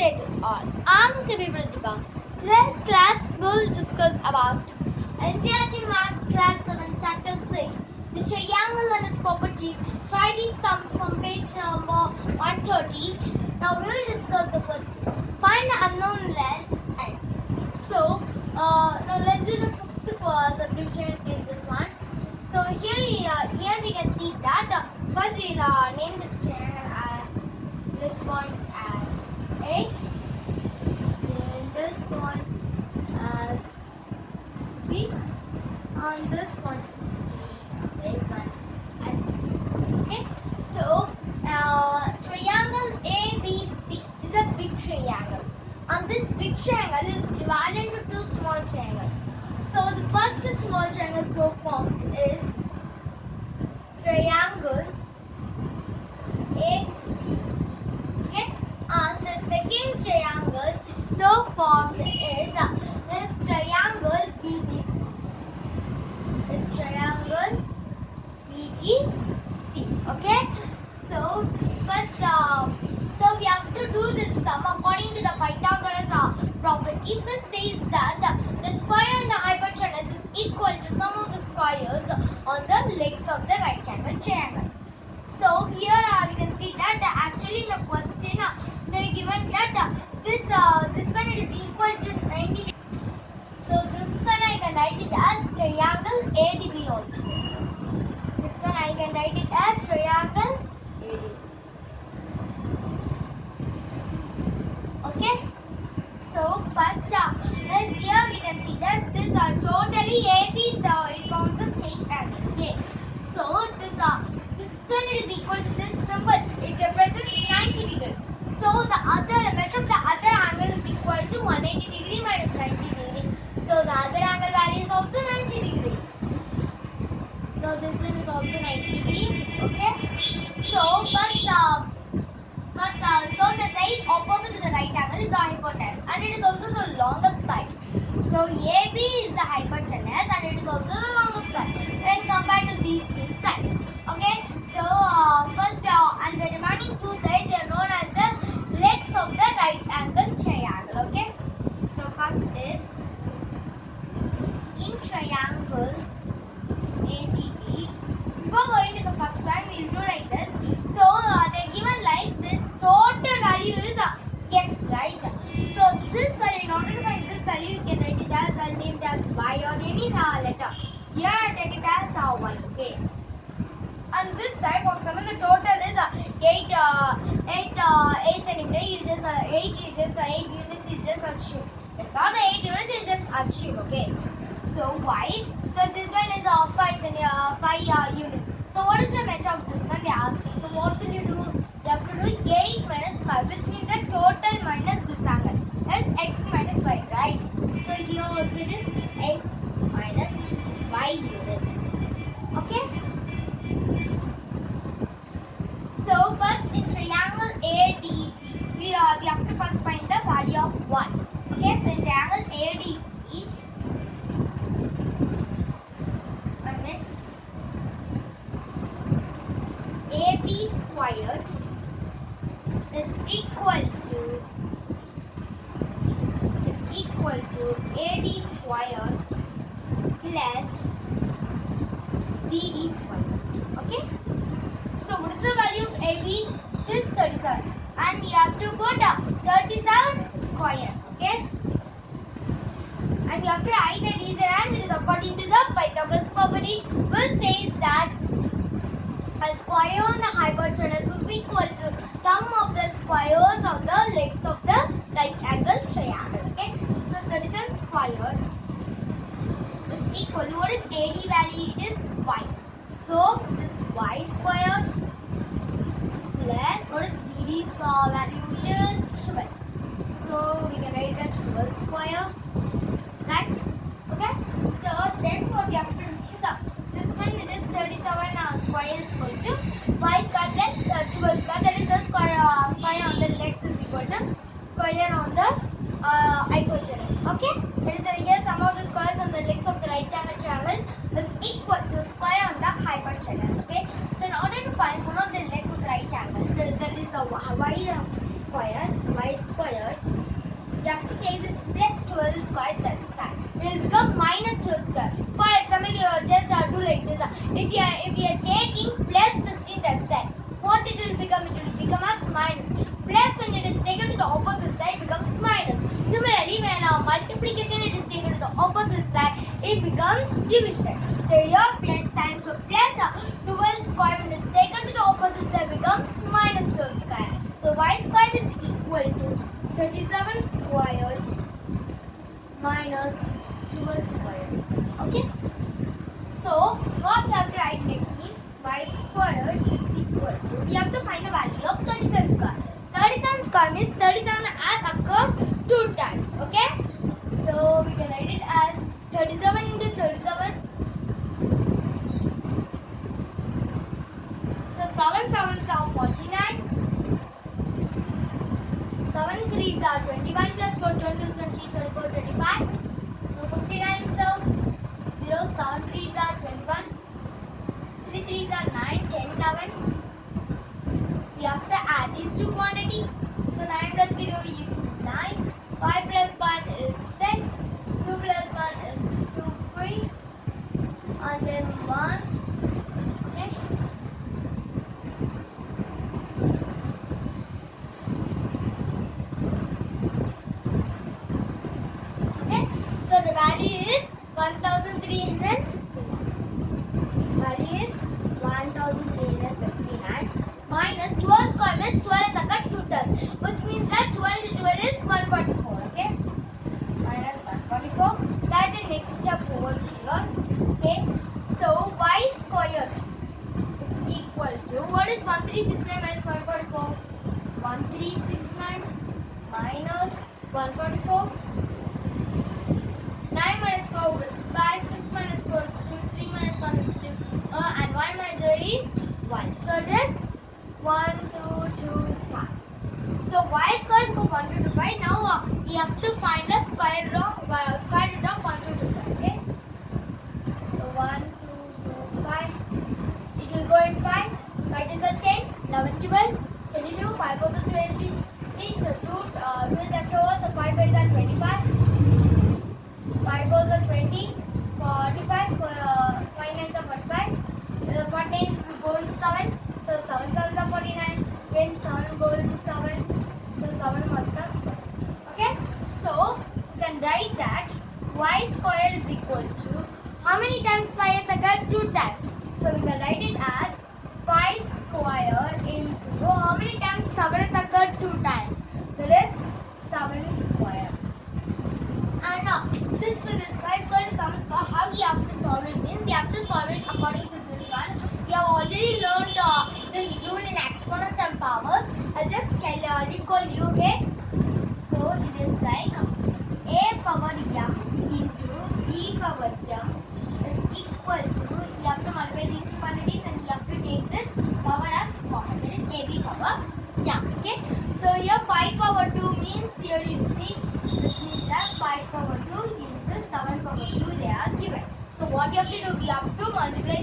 to all. I'm Kavi Pratibha. Today's class will discuss about NCERT Maths Class 7 Chapter 6 The Triangle and its Properties. Try these sums from page number 130. Now we will discuss the question. Find the unknown length x. So, uh, now let's do the fifth uh, subdivision in this one. So here, uh, here we can see that uh, first we uh, name this triangle as this point as A and this point as B and this point C. This one as C. Okay, so uh, triangle ABC is a big triangle. And this big triangle is divided into two small triangles. So the first small triangle formed is triangle uh, named as y or any uh, letter. Here take it as uh, y. Okay. And this side, for example, the total is uh, 8, uh, 8, uh, 8 centimeter. You just uh, 8 is just uh, 8 units. You just assume. It's not 8 units. You just assume. Okay. So y. So this one is uh, 5 centi- uh, 5 uh, units. So what is the measure of this one? They are asking. So what will you do? You have to do 8 minus 5, which means the total minus this angle. That's x minus y, right? So here also it is x minus y units. Okay. So first in triangle ADB, we, uh, we have to first find the value of 1. Okay, so in triangle it's AB squared is equal to equal to AD square plus BD square. Okay? So what is the value of AB? It is 37. And you have to put uh, 37 square. Okay? And you have to write the reason as it is according to the Pythagoras property which says that a square on the hypotenuse is equal to sum of the squares of the legs of the right angle triangle. Okay? So 37 squared is equal to what is AD value? It is y. So this y squared plus what is BD uh, value? It is 12. So we can write it as 12 square. Right? Okay? So then what we have to do is uh, this one it is 37 uh, square is equal to y square plus uh, 12 square. That is the square, uh, square on the legs is equal to square on the uh, hypotenuse. Okay? squared we have to find the value of 37 square. 37 square means 37 has occurred two times, okay? So, we can write it as 37 into 37. So, 7 7 are 49. 7 3s are 21 plus 4 22 23 24 25. So, 59 0 7 3s are 23 is are 9, 10, 11. We have to add these two quantities. So 9 plus 0 is 9. 5 plus 1 is 6. 2 plus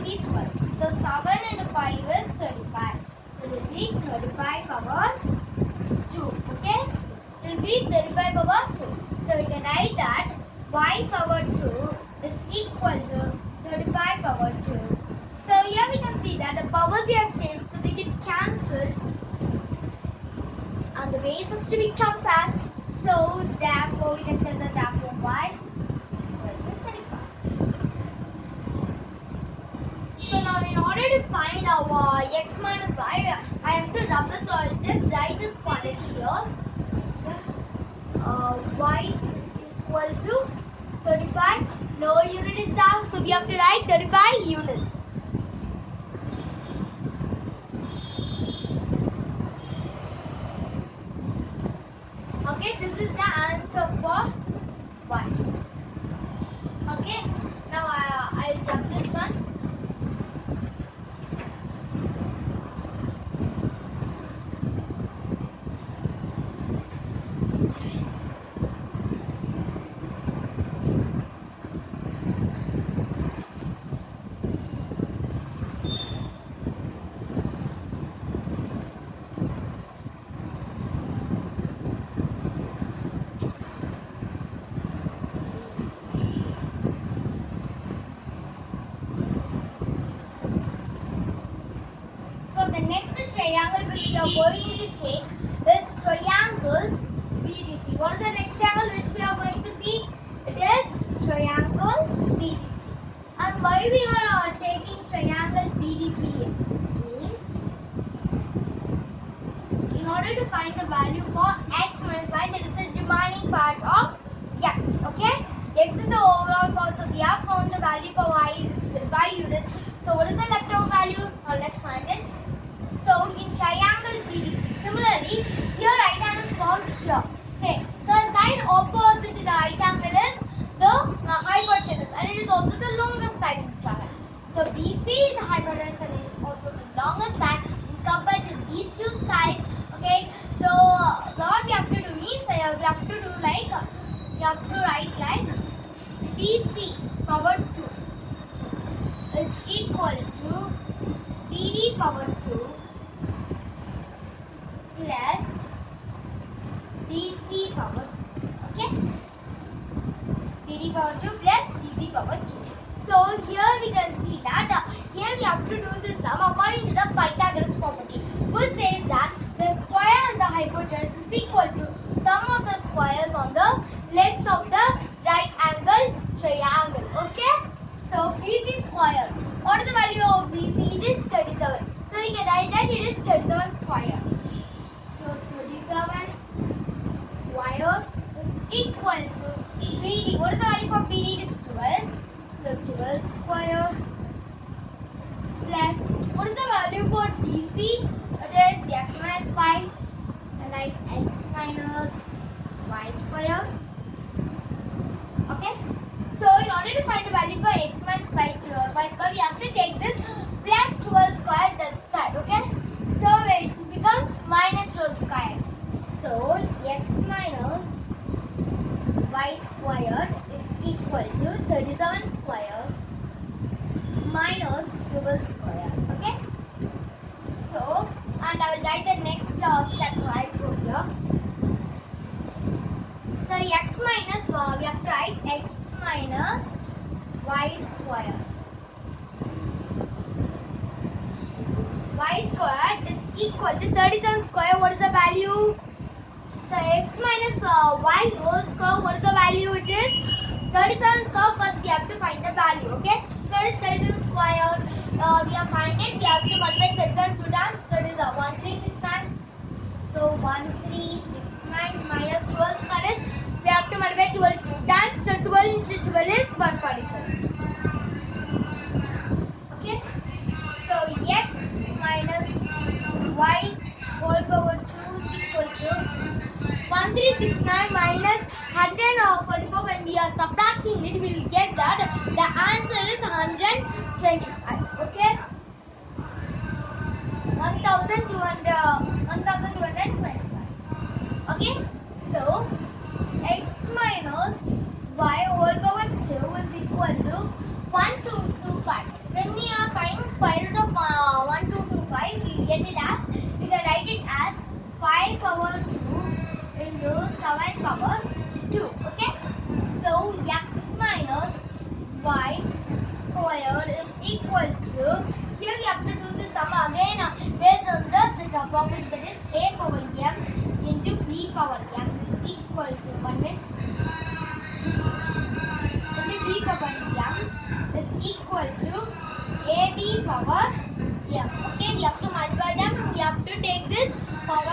is So 7 and 5 is 35. So it will be 35 power 2. Okay? It will be 35 power 2. So we can write that y power 2 is equal to 35 power 2. So here we can see that the powers they are same so they get cancelled and the bases to be compact so therefore we can Okay, this is the answer for 1. Okay, now I, I'll jump this one. Find the value for x minus y that is the remaining part of x. Okay? x is the overall part so we have found the value for y by. So what is the leftover value? Now let's find it. So in triangle BDC, similarly here right angle is formed here. Okay, so a side opposite to the right angle is the uh, hypotenuse and it is also the longest side in triangle. So BC is the hypotenuse and it is also the longest side compared to these two sides. Okay, so uh, what we have to do is uh, we have to do like uh, we have to write like BC power 2 is equal to BD power 2 plus DC power 2. Okay? BD power 2 plus DC power 2. So here we can see that uh, here we have to do the sum according to the Pythagoras property which says that the square and the hypotenuse is equal to sum of the squares on the legs of the right angle triangle. Okay? So BC square. What is the value of BC? It is 37. So we can write that it is 37 square. So 37 square is equal to BD. What is the value for BD? It is 12. So 12 square plus what is the value for DC? It is x minus 5 and write x minus y square. Okay. So in order to find the value for x minus y, to- uh, y square, we have to take this plus 12 square that side. Okay. So it becomes minus 12 square. So x minus y squared is equal to 37 square minus 12 square. Okay. So and I will write the next uh, step right over here. So x minus uh, we have to write x minus y square. y squared is equal to 37 square. What is the value? So x minus uh, y whole square. What is the value? It is 37 square. First we have to find the value. Okay. So it is 37 square. Uh, we are finding it. We have to multiply 37 two times. So it is uh, 1369. So 1369 minus 12 square is we have to multiply 12 two times. So 12 into 12 is 144. Okay. So x minus y whole power 2 is equal to 1369 minus 144 when we are subtracting it we will get that. The answer is 125 okay? 1200 1225 okay? So x minus y whole power 2 is equal to 1225 when we are finding square root of uh, 1225 we get it as we can write it as 5 power 2 into 7 power 2 okay so x minus y square is equal to. Here we have to do the sum again. Based on the, the property that is a power m into b power m is equal to 1 minute. Into b power m is equal to ab power m. Okay we have to multiply them. We have to take this power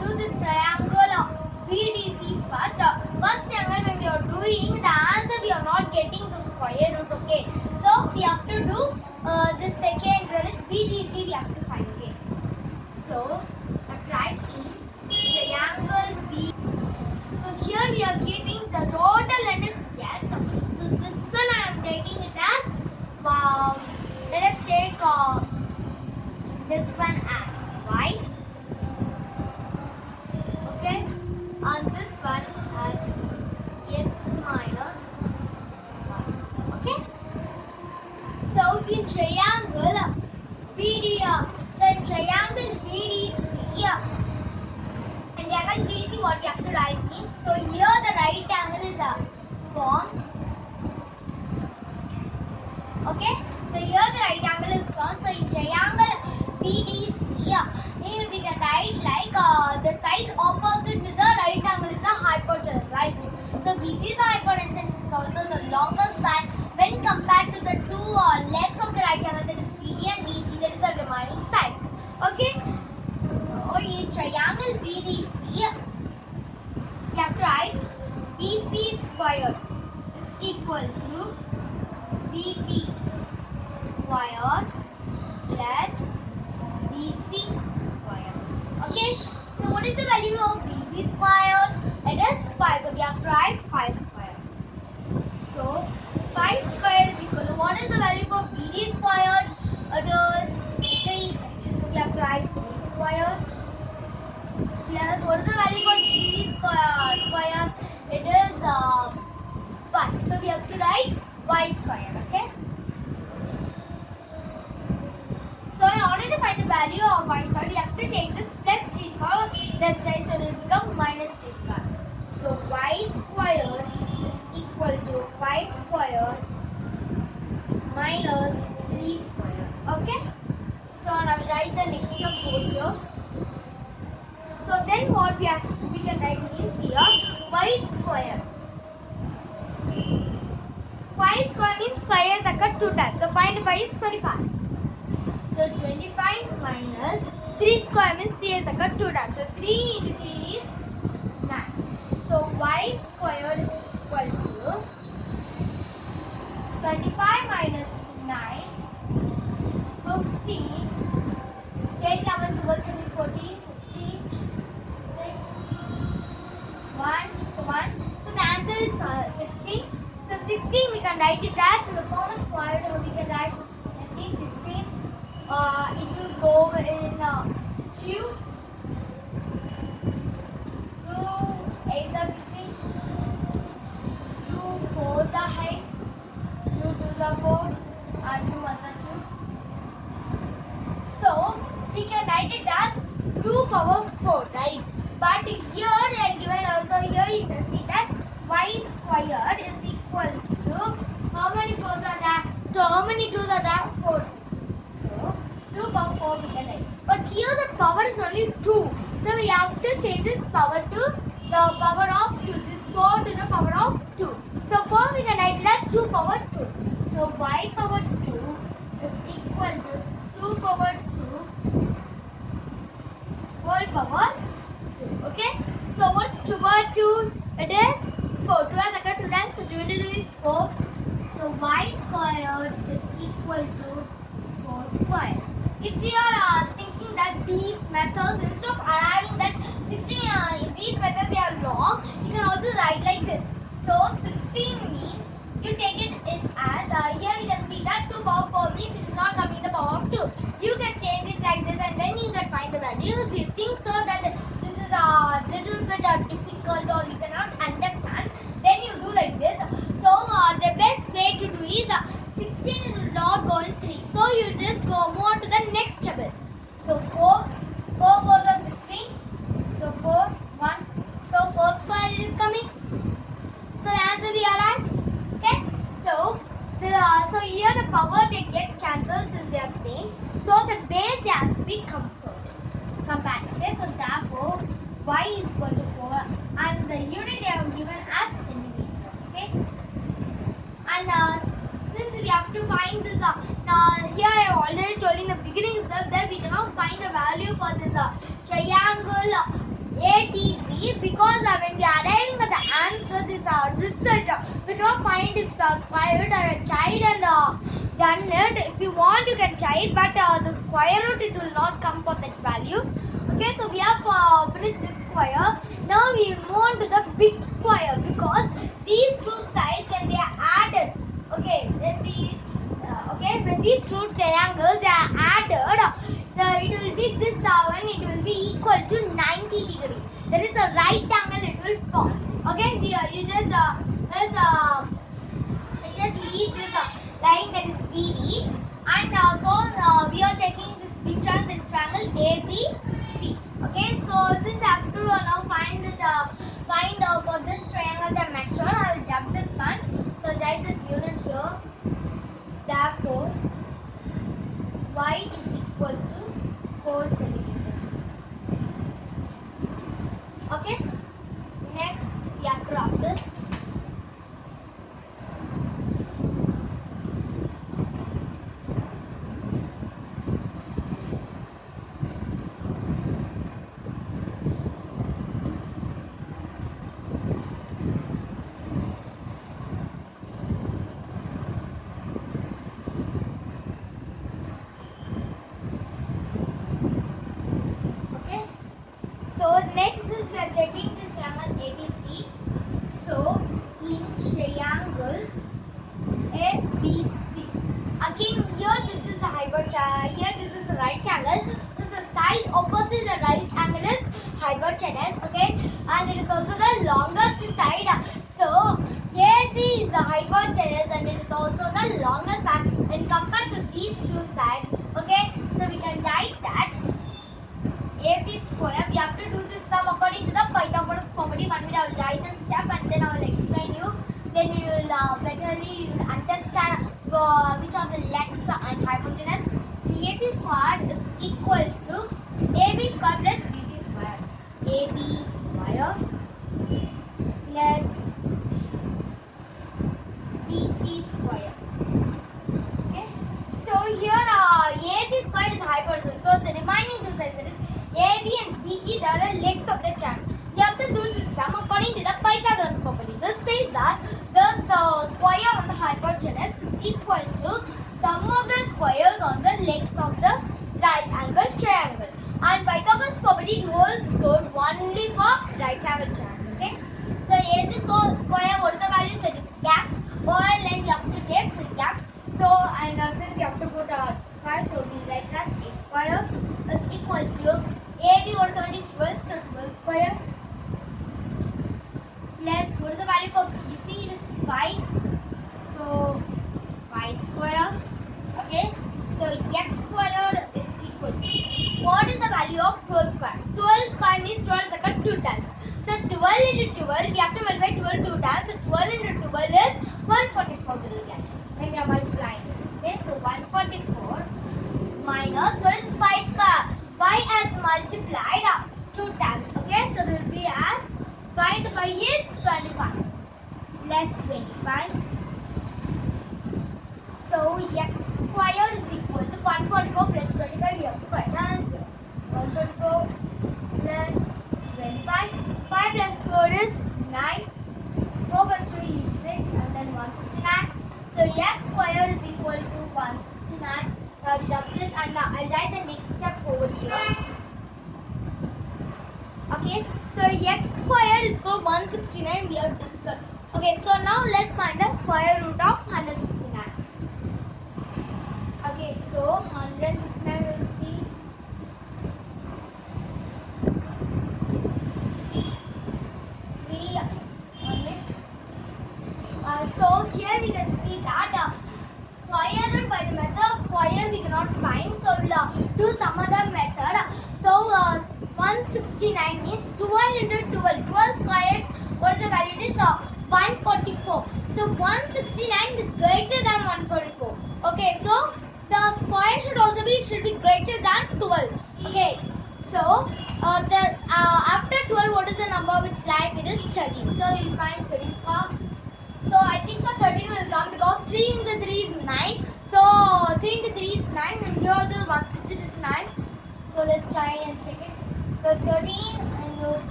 do this triangle of BDC first. Uh, first triangle when we are doing the answer we are not getting the square root okay. So we have to do uh, the second that is BDC we have to find okay. So write in triangle B. So here we are keeping the total let us yes. So this one I am taking it as wow. Let us take uh, this one as why? value of minus 5, we have to take this plus 3 square that side, so it will become minus 3 square. So y square is equal to y square minus 3 square. Okay? So now write the next step over here. So then what we have we can write is here y square. Y square means 5 has occurred 2 times. So 0.5 is 25. So 25 minus 3 square means 3 is like a 2 times. So 3 into 3 is 9. So y squared is equal to 25 minus 9, 50, 10, 11, 12, 13, 14, 15, 6, 1, 1. So the answer is uh, 16. So 16 we can write it as the common square we can write let's 16. Uh, it will go in uh, 2. 2, 8 are 16. 2, 4 are 8. 2, 2 are 4. And 2 1 are 2. So we can write it as 2 power 4, right? But here given also here you can see that y squared is equal to how many 4s are there? So how many 2s are there? 4. So 2 power 4 we can. But here the power is only 2. So we have to change this power to the power of 2. This 4 to the power of 2. So 4 we can write as 2 power 2. So y power 2 is equal to 2 power 2 whole power 2. Okay? So what's 2 power 2? It is 4. 2 as a 2 times, so 2 into 2 is 4. So y squared is equal to 4 squared. If we are uh, thinking that these methods, instead of arriving that 16, uh, these methods they are long, you can also write like this. So 16 means you take it in as, uh, here we can see that 2 power 4 means it is not coming the power of 2. You can change it like this and then you can find the value. If you think so that this is a little bit uh, difficult or you cannot understand, then you do like this. So uh, the best way to do is uh, 16 will not go in 3. So you just go move on to the next table. So 4, 4 goes on 16. So 4, 1. So 4 square is coming. So the answer we are right. Okay. So the uh, so here the power they get cancelled since they are same. So the base they have to be compared. Compared. Okay. So therefore y is equal to 4 and the unit they have given as centimeter. Okay. And uh, since we have to find this, uh, here I have already told in the beginning itself that we cannot find a value for this uh, triangle uh, ATC because uh, when we are arriving at the answer, this uh, result, uh, we cannot find its uh, square root or a child and uh, done it. If you want, you can try it, but uh, the square root it will not come for that value. Okay, so we have uh, finished this square. Now we move on to the big square because these two sides when they are added, okay, when these uh, okay when these two triangles are added, uh, it will be this uh, one it will be equal to 90 degree. That is a right angle it will form. Okay, we, are you just uh, just uh, just leave this uh, line that is BD and uh, so uh, we are taking this big triangle, this triangle ABC. Okay, so since I have to uh, now find this, uh, find uh, for this triangle the measure, I will jump this one. So write this unit here. Therefore, y is equal to 4 centimeter. Okay. Next, we have to wrap this. Okay. So next is we are taking this triangle ABC. So in triangle ABC. Again here this hypotenuse. Here this is a right angle. So the side opposite the right angle is hypotenuse. Okay. And it is also the longest side. So AC is the hypotenuse and it is also the longest side. And compared to these two sides. equal to sum of the squares on the legs of the right angle triangle. And Pythagoras property holds good only for right angle triangle. Okay. So, square, what is the value? So, x or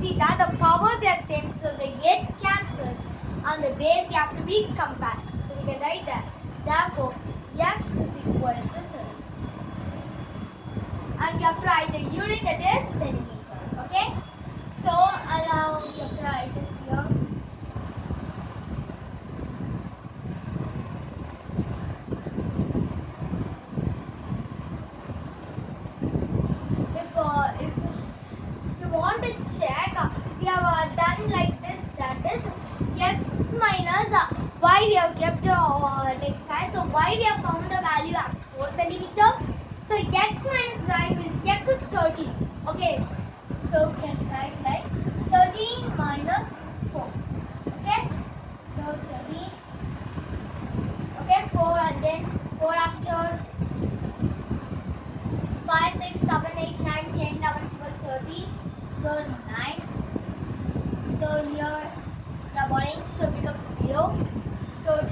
see that the powers are same, so they get cancelled. On the base, they have to be compared. So we can write that. Therefore, x is equal to 3. And we have to write the unit that is centimeter. Okay? So, allow you have to so 9. So here the morning. so becomes 0. So